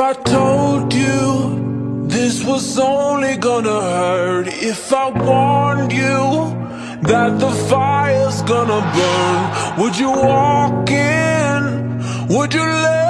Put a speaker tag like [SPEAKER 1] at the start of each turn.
[SPEAKER 1] I told you this was only gonna hurt, if I warned you that the fire's gonna burn, would you walk in? Would you let